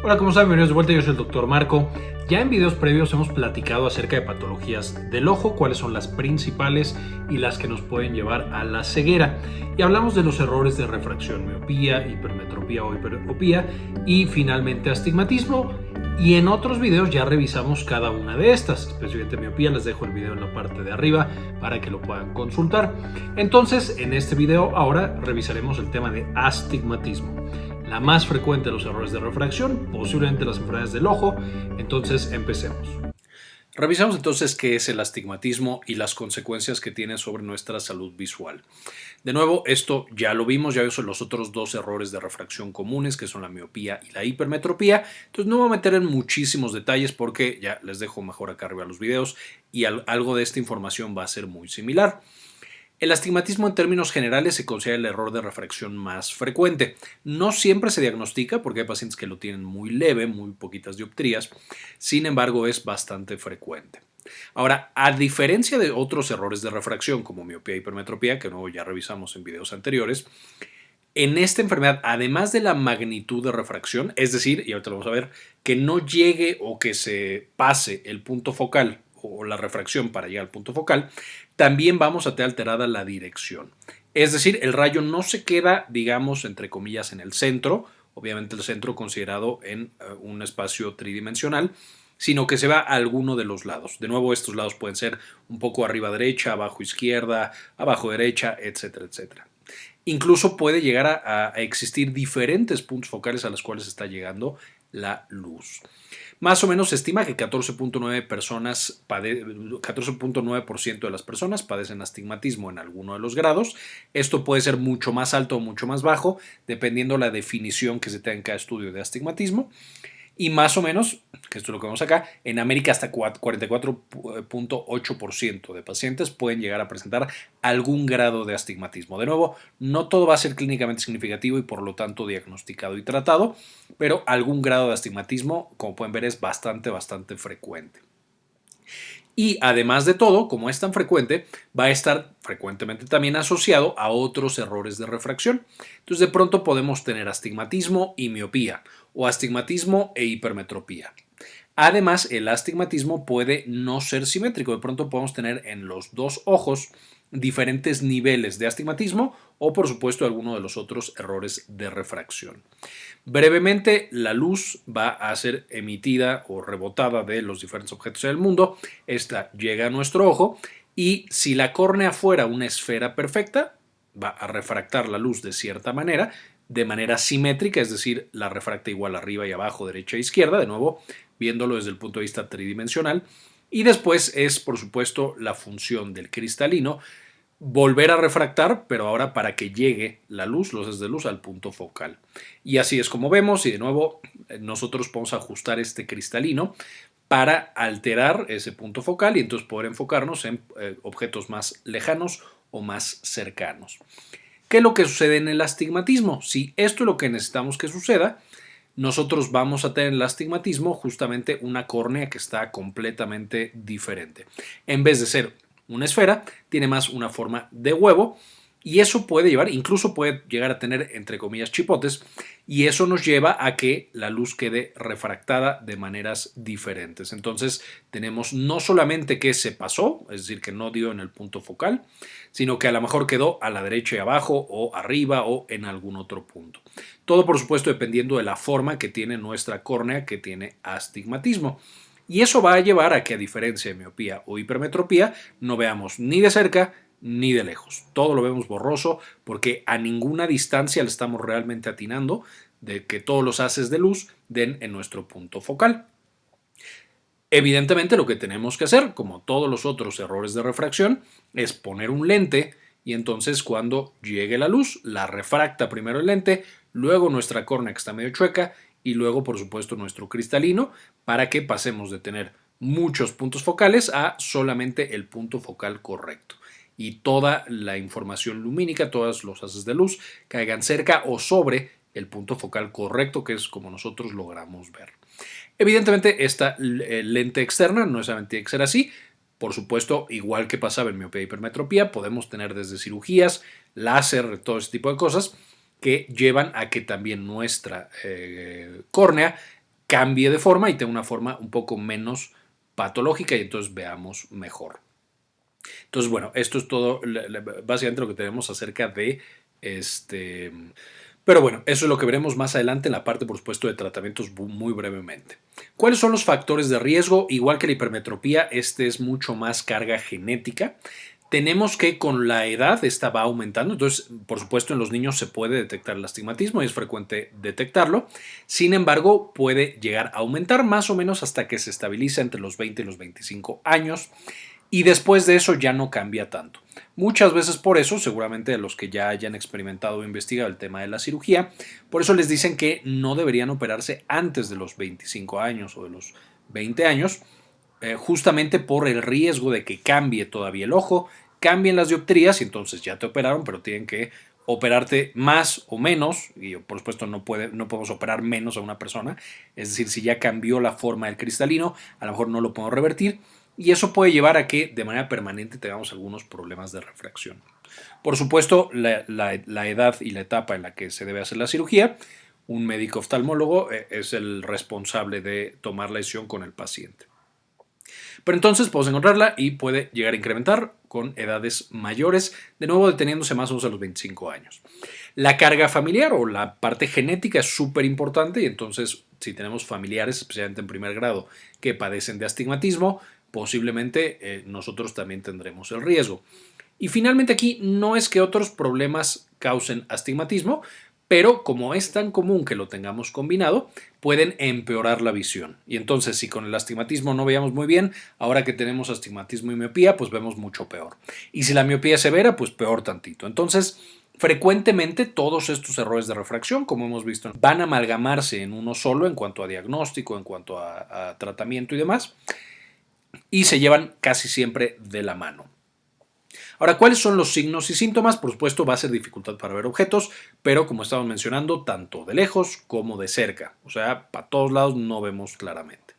Hola, ¿cómo están? Bienvenidos de vuelta, yo soy el Dr. Marco. Ya en videos previos hemos platicado acerca de patologías del ojo, cuáles son las principales y las que nos pueden llevar a la ceguera. Y hablamos de los errores de refracción, miopía, hipermetropía o hiperopía y finalmente astigmatismo. Y en otros videos ya revisamos cada una de estas, especialmente miopía, les dejo el video en la parte de arriba para que lo puedan consultar. Entonces, en este video ahora revisaremos el tema de astigmatismo la más frecuente de los errores de refracción, posiblemente las enfermedades del ojo. Entonces, empecemos. Revisamos entonces qué es el astigmatismo y las consecuencias que tiene sobre nuestra salud visual. De nuevo, esto ya lo vimos, ya vimos los otros dos errores de refracción comunes, que son la miopía y la hipermetropía. Entonces no me voy a meter en muchísimos detalles porque ya les dejo mejor acá arriba los videos y algo de esta información va a ser muy similar. El astigmatismo en términos generales se considera el error de refracción más frecuente. No siempre se diagnostica porque hay pacientes que lo tienen muy leve, muy poquitas dioptrías, sin embargo es bastante frecuente. Ahora, a diferencia de otros errores de refracción como miopía y hipermetropía, que luego ya revisamos en videos anteriores, en esta enfermedad, además de la magnitud de refracción, es decir, y ahorita lo vamos a ver, que no llegue o que se pase el punto focal o la refracción para llegar al punto focal, también vamos a tener alterada la dirección. Es decir, el rayo no se queda, digamos, entre comillas, en el centro, obviamente el centro considerado en eh, un espacio tridimensional, sino que se va a alguno de los lados. De nuevo, estos lados pueden ser un poco arriba derecha, abajo izquierda, abajo derecha, etcétera, etcétera. Incluso puede llegar a, a existir diferentes puntos focales a los cuales está llegando la luz. Más o menos se estima que 14.9 personas 14.9% de las personas padecen astigmatismo en alguno de los grados. Esto puede ser mucho más alto o mucho más bajo, dependiendo la definición que se tenga en cada estudio de astigmatismo y más o menos, que esto es lo que vemos acá, en América hasta 44.8% de pacientes pueden llegar a presentar algún grado de astigmatismo. De nuevo, no todo va a ser clínicamente significativo y por lo tanto diagnosticado y tratado, pero algún grado de astigmatismo, como pueden ver, es bastante, bastante frecuente. Y además de todo, como es tan frecuente, va a estar frecuentemente también asociado a otros errores de refracción. Entonces de pronto podemos tener astigmatismo y miopía o astigmatismo e hipermetropía. Además, el astigmatismo puede no ser simétrico. De pronto podemos tener en los dos ojos diferentes niveles de astigmatismo o por supuesto alguno de los otros errores de refracción. Brevemente, la luz va a ser emitida o rebotada de los diferentes objetos en el mundo. Esta llega a nuestro ojo y si la córnea fuera una esfera perfecta, va a refractar la luz de cierta manera, de manera simétrica, es decir, la refracta igual arriba y abajo, derecha e izquierda, de nuevo, viéndolo desde el punto de vista tridimensional. Y después es, por supuesto, la función del cristalino volver a refractar, pero ahora para que llegue la luz, los haces de luz, al punto focal. Y así es como vemos, y de nuevo nosotros podemos ajustar este cristalino para alterar ese punto focal y entonces poder enfocarnos en eh, objetos más lejanos o más cercanos. ¿Qué es lo que sucede en el astigmatismo? Si esto es lo que necesitamos que suceda, nosotros vamos a tener en el astigmatismo justamente una córnea que está completamente diferente. En vez de ser una esfera, tiene más una forma de huevo y eso puede llevar, incluso puede llegar a tener entre comillas chipotes y eso nos lleva a que la luz quede refractada de maneras diferentes. Entonces tenemos no solamente que se pasó, es decir, que no dio en el punto focal, sino que a lo mejor quedó a la derecha y abajo o arriba o en algún otro punto. Todo por supuesto dependiendo de la forma que tiene nuestra córnea que tiene astigmatismo. Y eso va a llevar a que a diferencia de miopía o hipermetropía no veamos ni de cerca ni de lejos. Todo lo vemos borroso porque a ninguna distancia le estamos realmente atinando de que todos los haces de luz den en nuestro punto focal. Evidentemente lo que tenemos que hacer, como todos los otros errores de refracción, es poner un lente y entonces cuando llegue la luz la refracta primero el lente, luego nuestra córnea que está medio chueca y luego por supuesto nuestro cristalino para que pasemos de tener muchos puntos focales a solamente el punto focal correcto y toda la información lumínica, todos los haces de luz caigan cerca o sobre el punto focal correcto que es como nosotros logramos ver. Evidentemente esta eh, lente externa no necesariamente tiene que ser así, por supuesto, igual que pasaba en miopía y hipermetropía, podemos tener desde cirugías, láser, todo ese tipo de cosas que llevan a que también nuestra eh, córnea cambie de forma y tenga una forma un poco menos patológica y entonces veamos mejor. Entonces, bueno, esto es todo básicamente lo que tenemos acerca de este... Pero bueno, eso es lo que veremos más adelante en la parte, por supuesto, de tratamientos muy brevemente. ¿Cuáles son los factores de riesgo? Igual que la hipermetropía, este es mucho más carga genética tenemos que con la edad esta va aumentando, entonces por supuesto en los niños se puede detectar el astigmatismo y es frecuente detectarlo, sin embargo puede llegar a aumentar más o menos hasta que se estabiliza entre los 20 y los 25 años y después de eso ya no cambia tanto. Muchas veces por eso, seguramente los que ya hayan experimentado o investigado el tema de la cirugía, por eso les dicen que no deberían operarse antes de los 25 años o de los 20 años, eh, justamente por el riesgo de que cambie todavía el ojo, cambien las dioptrías y entonces ya te operaron, pero tienen que operarte más o menos, y por supuesto no, puede, no podemos operar menos a una persona, es decir, si ya cambió la forma del cristalino, a lo mejor no lo podemos revertir, y eso puede llevar a que de manera permanente tengamos algunos problemas de refracción. Por supuesto, la, edad y la etapa en la que se debe hacer la cirugía, un médico oftalmólogo eh, es el responsable de tomar la decisión con el paciente. Pero entonces podemos encontrarla y puede llegar a incrementar con edades mayores, de nuevo deteniéndose más o menos a los 25 años. La carga familiar o la parte genética es súper importante y entonces si tenemos familiares, especialmente en primer grado, que padecen de astigmatismo, posiblemente eh, nosotros también tendremos el riesgo. Y finalmente aquí no es que otros problemas causen astigmatismo, pero como es tan común que lo tengamos combinado, pueden empeorar la visión. Y entonces, si con el astigmatismo no veíamos muy bien, ahora que tenemos astigmatismo y miopía, pues vemos mucho peor. Y si la miopía es severa, pues peor tantito. Entonces, frecuentemente todos estos errores de refracción, como hemos visto, van a amalgamarse en uno solo en cuanto a diagnóstico, en cuanto a, a tratamiento y demás, y se llevan casi siempre de la mano. Ahora, ¿cuáles son los signos y síntomas? Por supuesto, va a ser dificultad para ver objetos, pero como estamos mencionando, tanto de lejos como de cerca. O sea, para todos lados no vemos claramente.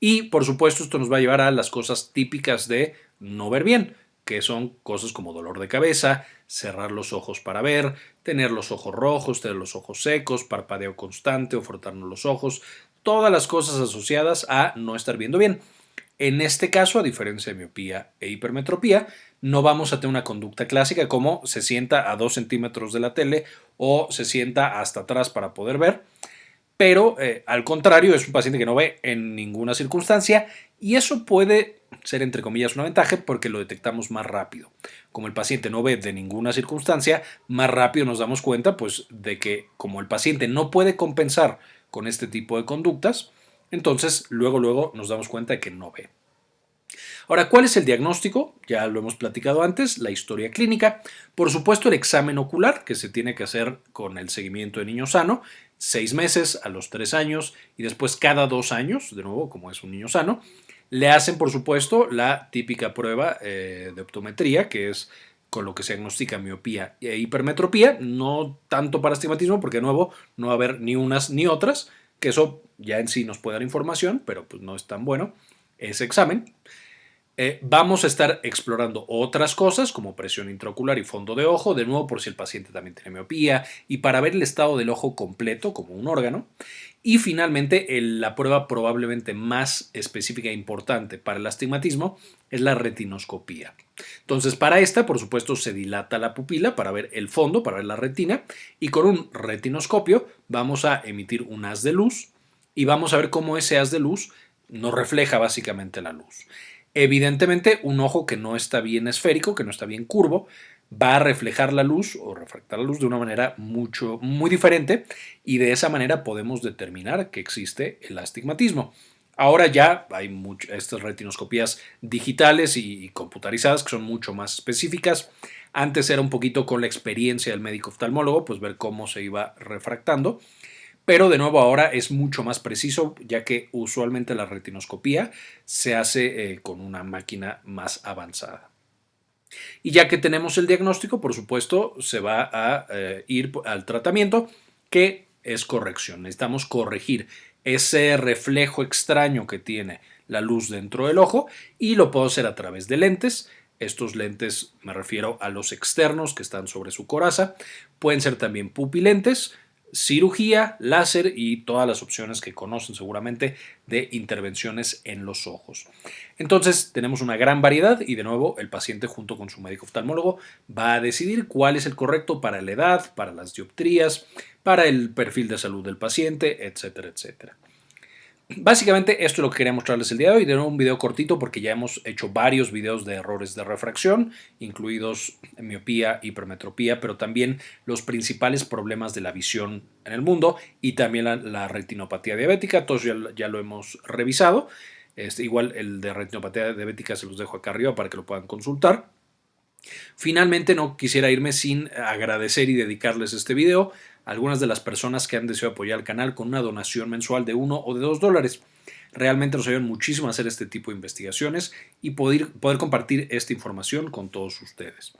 Y, por supuesto, esto nos va a llevar a las cosas típicas de no ver bien, que son cosas como dolor de cabeza, cerrar los ojos para ver, tener los ojos rojos, tener los ojos secos, parpadeo constante o frotarnos los ojos, todas las cosas asociadas a no estar viendo bien. En este caso, a diferencia de miopía e hipermetropía, no vamos a tener una conducta clásica como se sienta a 2 centímetros de la tele o se sienta hasta atrás para poder ver, pero eh, al contrario es un paciente que no ve en ninguna circunstancia y eso puede ser entre comillas una ventaja porque lo detectamos más rápido. Como el paciente no ve de ninguna circunstancia, más rápido nos damos cuenta pues de que como el paciente no puede compensar con este tipo de conductas, entonces luego luego nos damos cuenta de que no ve. Ahora, ¿cuál es el diagnóstico? Ya lo hemos platicado antes, la historia clínica. Por supuesto, el examen ocular, que se tiene que hacer con el seguimiento de niño sano, seis meses a los tres años y después cada dos años, de nuevo, como es un niño sano. Le hacen, por supuesto, la típica prueba eh, de optometría, que es con lo que se diagnostica miopía e hipermetropía, no tanto para astigmatismo, porque de nuevo no va a haber ni unas ni otras, que eso ya en sí nos puede dar información, pero pues no es tan bueno ese examen. Eh, vamos a estar explorando otras cosas como presión intraocular y fondo de ojo, de nuevo por si el paciente también tiene miopía y para ver el estado del ojo completo como un órgano. Y finalmente, la prueba probablemente más específica e importante para el astigmatismo es la retinoscopía. Entonces, para esta, por supuesto, se dilata la pupila para ver el fondo, para ver la retina, y con un retinoscopio vamos a emitir un haz de luz y vamos a ver cómo ese haz de luz nos refleja básicamente la luz. Evidentemente, un ojo que no está bien esférico, que no está bien curvo, va a reflejar la luz o refractar la luz de una manera mucho, muy diferente y de esa manera podemos determinar que existe el astigmatismo. Ahora ya hay estas retinoscopías digitales y computarizadas que son mucho más específicas. Antes era un poquito con la experiencia del médico oftalmólogo, pues ver cómo se iba refractando pero de nuevo ahora es mucho más preciso ya que usualmente la retinoscopía se hace eh, con una máquina más avanzada. Y ya que tenemos el diagnóstico, por supuesto, se va a eh, ir al tratamiento que es corrección. Necesitamos corregir ese reflejo extraño que tiene la luz dentro del ojo y lo puedo hacer a través de lentes. Estos lentes me refiero a los externos que están sobre su coraza. Pueden ser también pupilentes, cirugía, láser y todas las opciones que conocen seguramente de intervenciones en los ojos. Entonces tenemos una gran variedad y de nuevo el paciente junto con su médico oftalmólogo va a decidir cuál es el correcto para la edad, para las dioptrías, para el perfil de salud del paciente, etcétera, etcétera. Básicamente esto es lo que quería mostrarles el día de hoy, de nuevo un video cortito porque ya hemos hecho varios videos de errores de refracción, incluidos miopía, hipermetropía, pero también los principales problemas de la visión en el mundo y también la, retinopatía diabética, todos ya, lo hemos revisado, este, igual el de retinopatía diabética se los dejo acá arriba para que lo puedan consultar. Finalmente no quisiera irme sin agradecer y dedicarles este video algunas de las personas que han deseado apoyar el canal con una donación mensual de 1 o de 2 dólares. Realmente nos ayudan muchísimo a hacer este tipo de investigaciones y poder, poder compartir esta información con todos ustedes.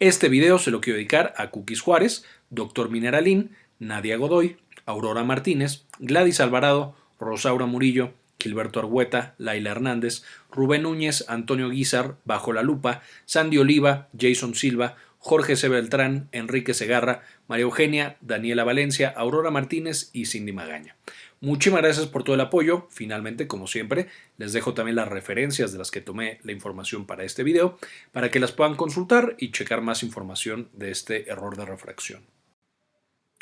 Este video se lo quiero dedicar a Cookies Juárez, Dr. Mineralín, Nadia Godoy, Aurora Martínez, Gladys Alvarado, Rosaura Murillo, Gilberto Argueta, Laila Hernández, Rubén Núñez, Antonio Guizar, Bajo la Lupa, Sandy Oliva, Jason Silva, Jorge C. Beltrán, Enrique Segarra, María Eugenia, Daniela Valencia, Aurora Martínez y Cindy Magaña. Muchísimas gracias por todo el apoyo. Finalmente, como siempre, les dejo también las referencias de las que tomé la información para este video para que las puedan consultar y checar más información de este error de refracción.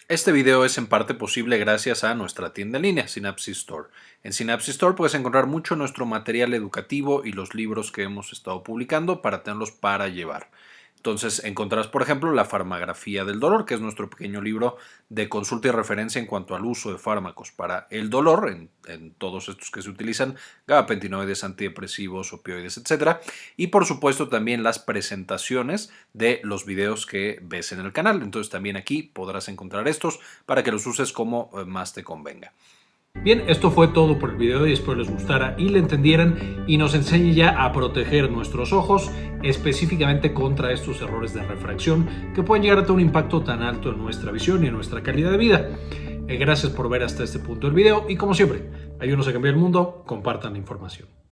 Este video es en parte posible gracias a nuestra tienda en línea, Synapsis Store. En Synapsis Store puedes encontrar mucho nuestro material educativo y los libros que hemos estado publicando para tenerlos para llevar. Entonces encontrarás, por ejemplo, la farmagrafía del dolor, que es nuestro pequeño libro de consulta y referencia en cuanto al uso de fármacos para el dolor, en, todos estos que se utilizan, gabapentinoides, antidepresivos, opioides, etc. Y por supuesto también las presentaciones de los videos que ves en el canal. Entonces también aquí podrás encontrar estos para que los uses como eh, más te convenga. Bien, esto fue todo por el video y espero les gustara y le entendieran y nos enseñe ya a proteger nuestros ojos específicamente contra estos errores de refracción que pueden llegar a tener un impacto tan alto en nuestra visión y en nuestra calidad de vida. Eh, gracias por ver hasta este punto del video y como siempre, ayúdenos a cambiar el mundo, compartan la información.